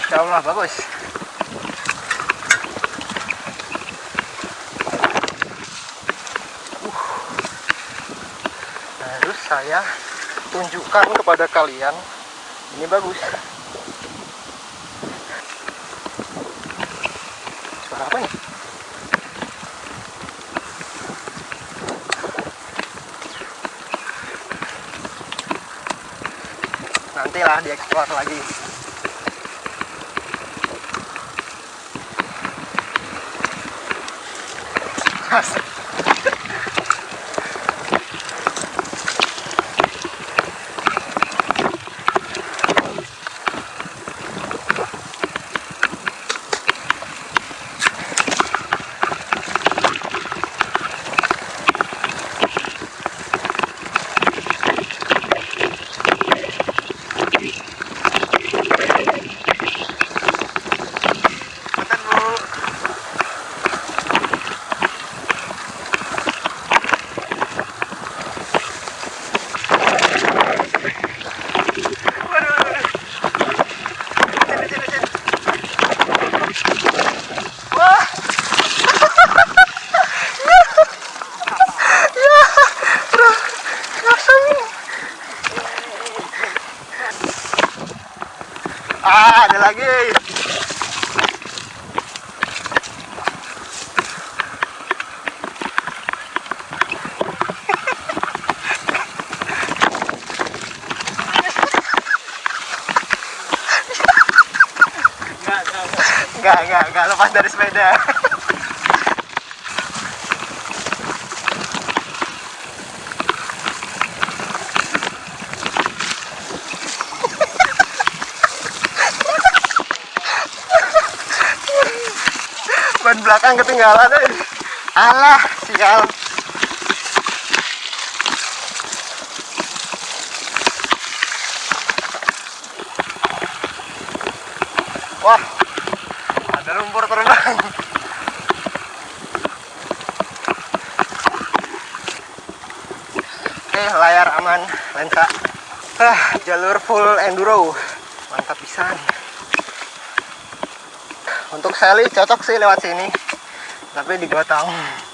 insya Allah bagus. Uh. saya tunjukkan kepada kalian. Ini bagus. Suara apa nih nantilah dieksplor lagi fast. Enggak, enggak lepas dari sepeda. Ban belakang ketinggalan. eh. Alah, sial. Wah, lumpur terbang. Oke, layar aman, lensa. Ah, jalur full enduro. Mantap bisa Untuk Sally cocok sih lewat sini. Tapi digotong. Wah,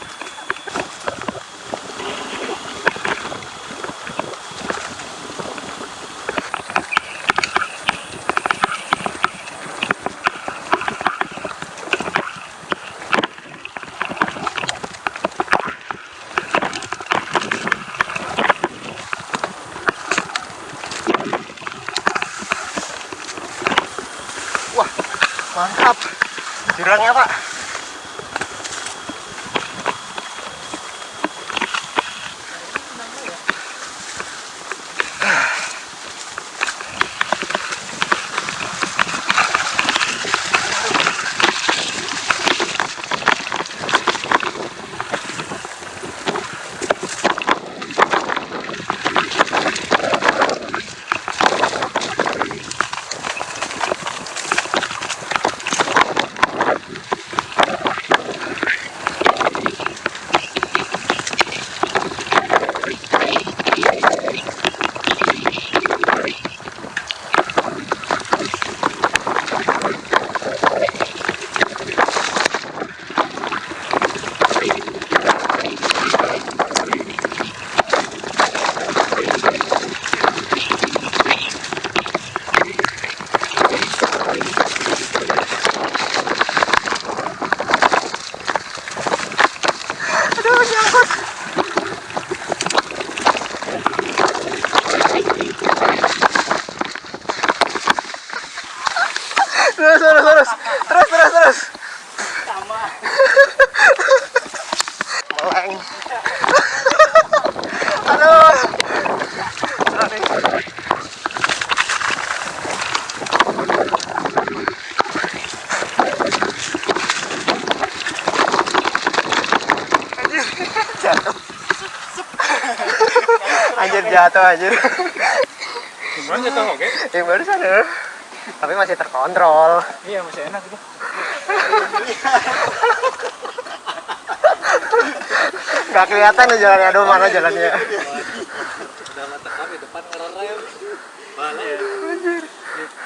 jatuh anjir. gimana jatuh oke Yang barusan ya. Tapi masih terkontrol. iya masih enak itu Gak kelihatan nih jalannya, aduh mana jalannya. Udah mata kami depan ngerem. Mana ya?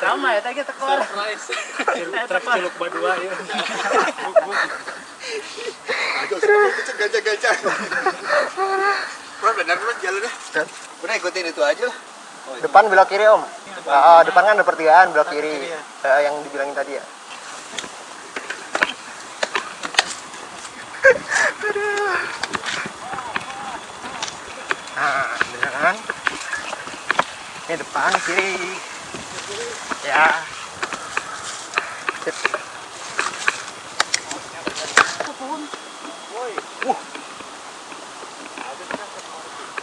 Sama ya tadi tekor. Surprise. Truk celuk badua ya. gajah-gajah. Bro, benar bro jalannya. Dan Udah ikutin itu aja lah. Depan belok kiri om. Ah, depan kan ada pertigaan belok kiri. Eh, yang dibilangin tadi ya. Nah, bener kan? Ini depan kiri. Ya.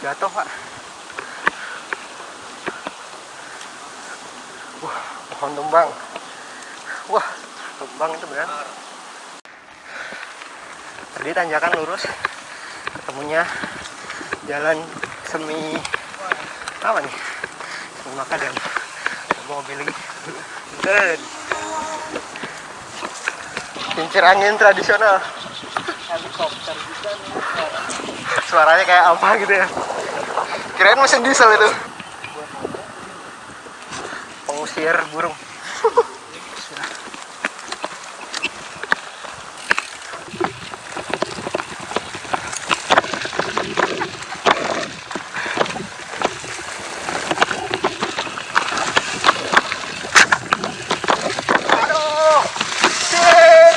Jatuh pak. Wah, pohon tumbang. Wah, tumbang itu benar. Tadi tanjakan lurus, ketemunya jalan semi apa nih? Semi makadam. Ada mobil lagi. Dan kincir angin tradisional. Helikopter juga nih. Suaranya kayak apa gitu ya? Kirain mesin diesel itu. Pengusir burung. Aduh, shit.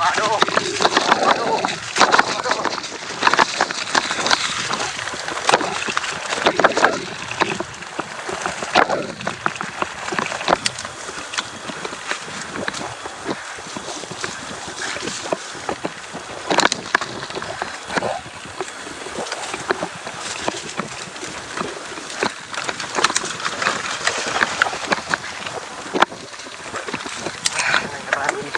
Waduh. Waduh. Waduh. Naik lagi.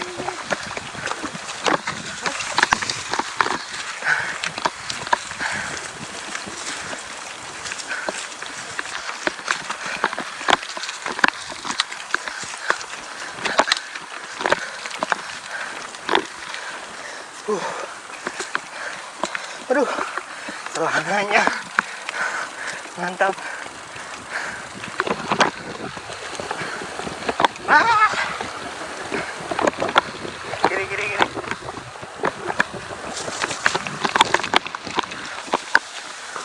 Uh. Aduh, celananya mantap. Ah. Kiri, kiri, kiri.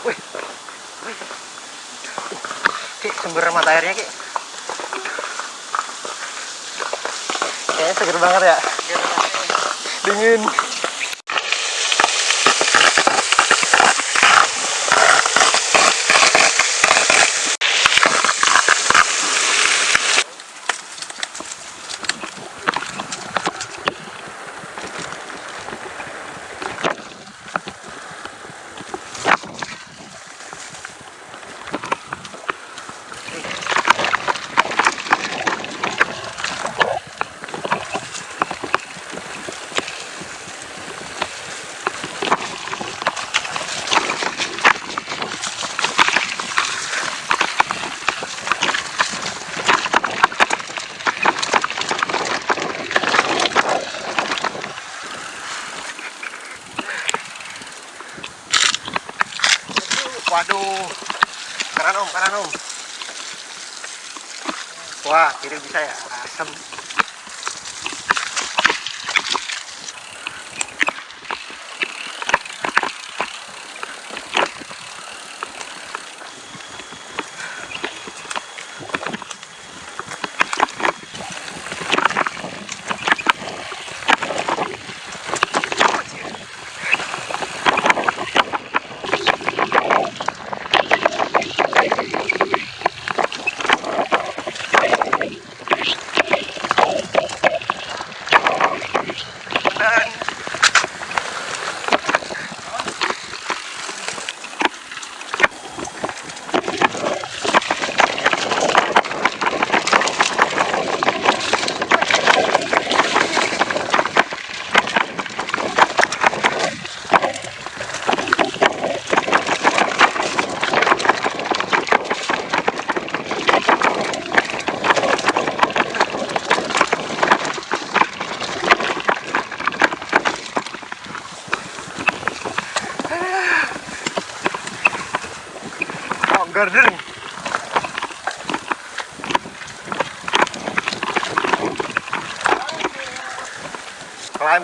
Wih, wih. Ki, sumber mata airnya, Ki. Kayaknya seger banget ya. Dingin.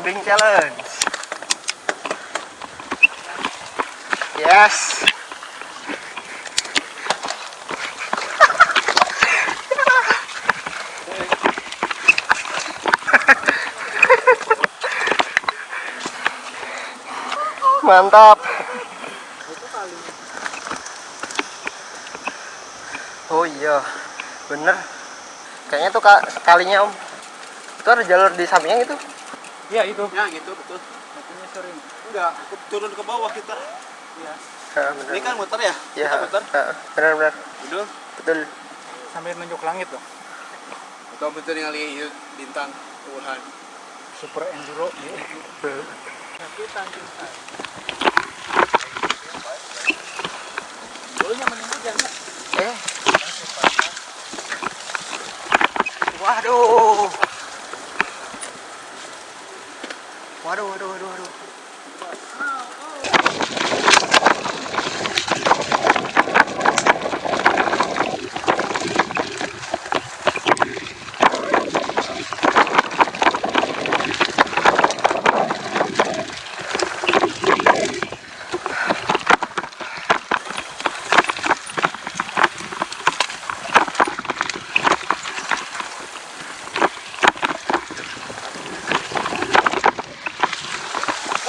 Climbing challenge. Yes. Mantap. Oh iya, bener. Kayaknya tuh kalinya om. Itu ada jalur di sampingnya gitu. Iya itu. Ya gitu betul. Makanya sering. Enggak, turun ke bawah kita. Iya. Ha, bener. Ini kan muter ya? ya, Kita muter. bener. Betul. Betul. Sambil nunjuk langit tuh. Atau betul yang lihat bintang Tuhan. Super enduro. Tapi tangkis Dulunya mending hujan ya. Eh. Waduh, waduh, waduh, waduh.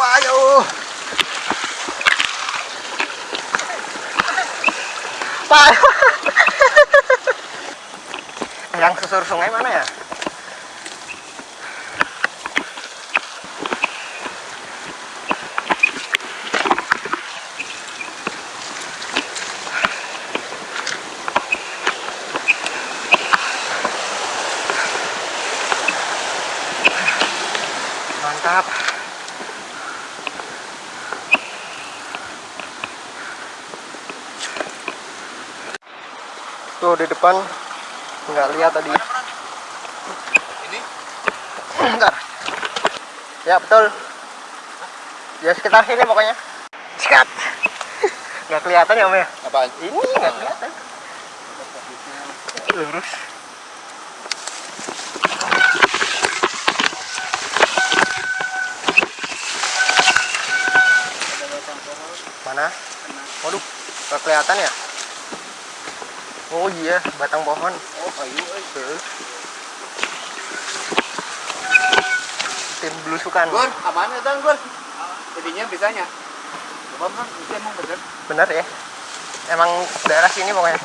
Waduh. Pak. Yang susur sungai mana ya? Mantap. Tuh di depan nggak lihat tadi. Ini? Bentar. Ya betul. Ya sekitar sini pokoknya. Sikat. Nggak kelihatan ya om ya? Apaan? Ini nggak kelihatan. Lurus. Mana? Waduh, nggak kelihatan ya? Oh iya, batang pohon. Oh, kayu euy. Tim belusukan. Gur, aman ya Tang, Gur? Jadinya bisanya. Coba kan, itu emang bener. Bener ya? Emang daerah sini pokoknya.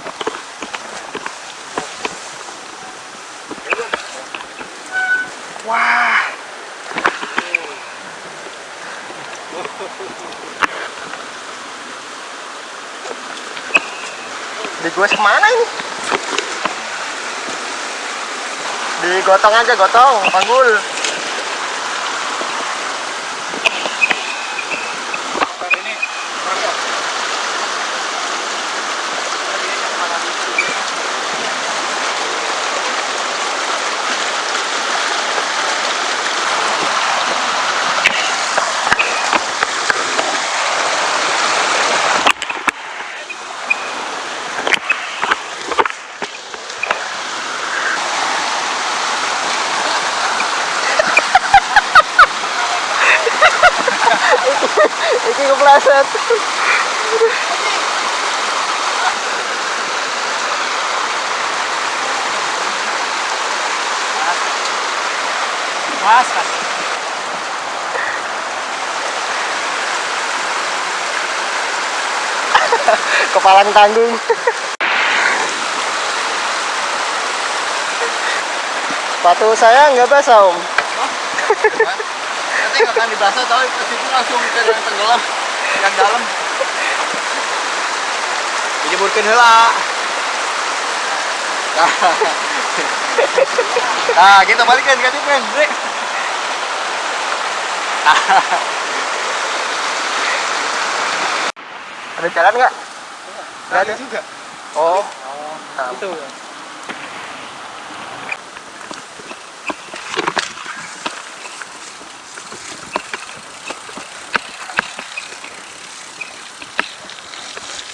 Wah. Di gue ke mana ini? Digotong aja gotong, panggul. Kepalang tanggung. Sepatu saya nggak basah om. Nanti nggak akan dibasah, tapi pas itu langsung ke yang tenggelam, yang dalam. Dijemurkan heula. Nah, kita balikin kan kan, Bre. Ada jalan nggak? Nggak ada. juga. Oh. Nah, Itu.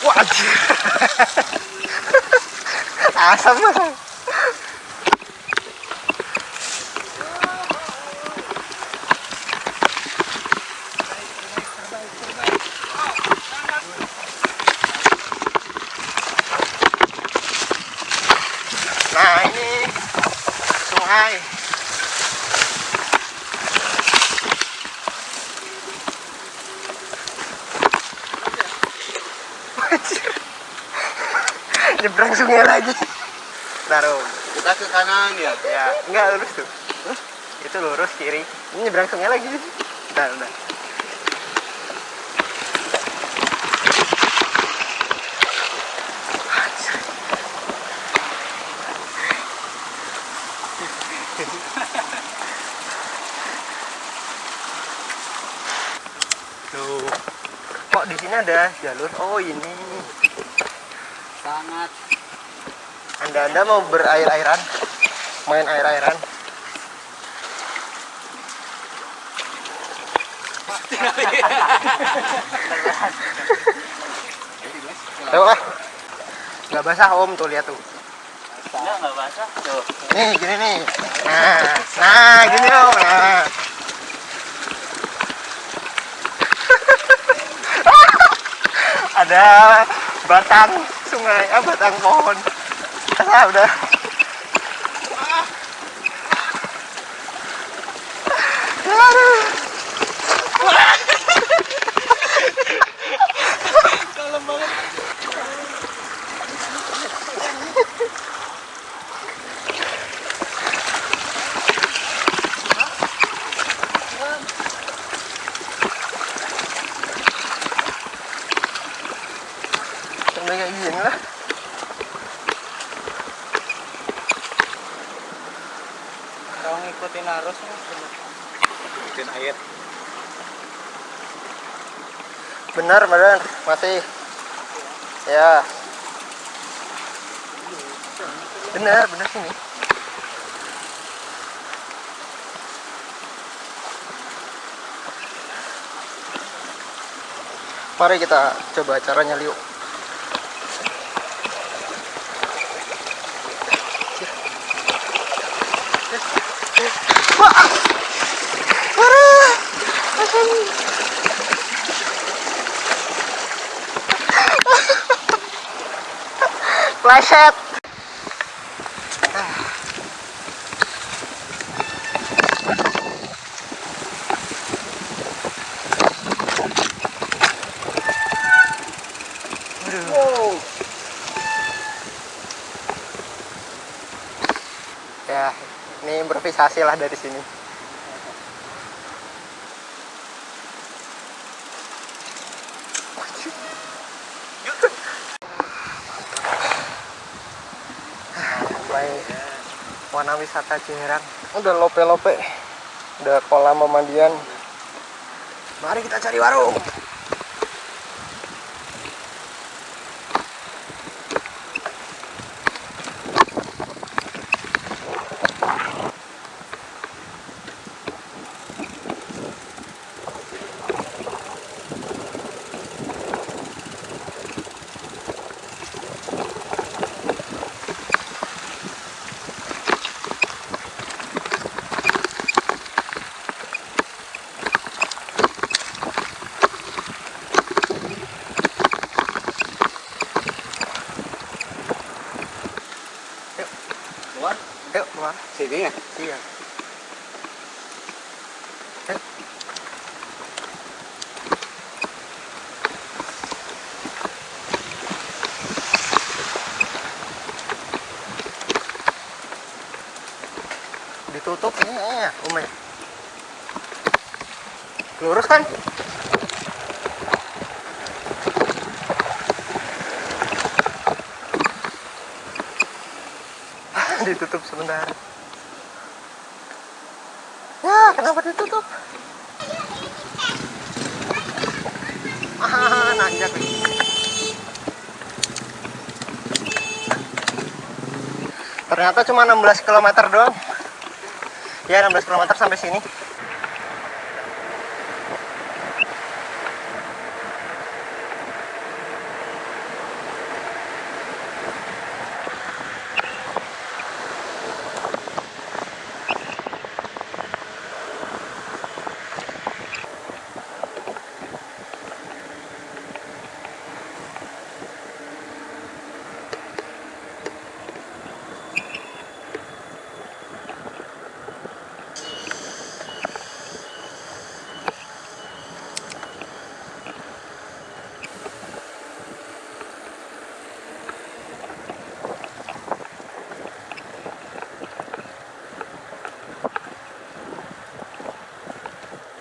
Wah, anjir. asam nah ini sungai nyebrang sungai lagi taruh Kita ke kanan ya. ya enggak lurus tuh itu lurus kiri ini nyebrang sungai lagi udah udah Tuh. Kok di sini ada jalur? Oh, ini. Sangat Anda-anda mau berair-airan? Main air-airan? Ayo ah. Gak basah om tuh lihat tuh. Enggak, enggak basah. Tuh. Nih gini nih. Nah, nah gini om. Nah. Ada batang sungai, ah batang pohon. Ah, udah. Aduh. Sampai kayak gini lah. Kalau ngikutin arus mas bener. Ikutin air. Benar, benar. Masih. Ya. Benar, benar sini. Mari kita coba caranya liuk. Pleset. Wow. Ya, ini improvisasi lah dari sini. Sampai warna wisata Ciherang. Udah lope-lope. Udah kolam pemandian. Mari kita cari warung. Sini ya. Iya. Eh. Ditutup ya, Umi. Lurus kan? ditutup sebentar. Kenapa ditutup? Ah. Ternyata cuma 16 km doang. Ya, 16 km sampai sini.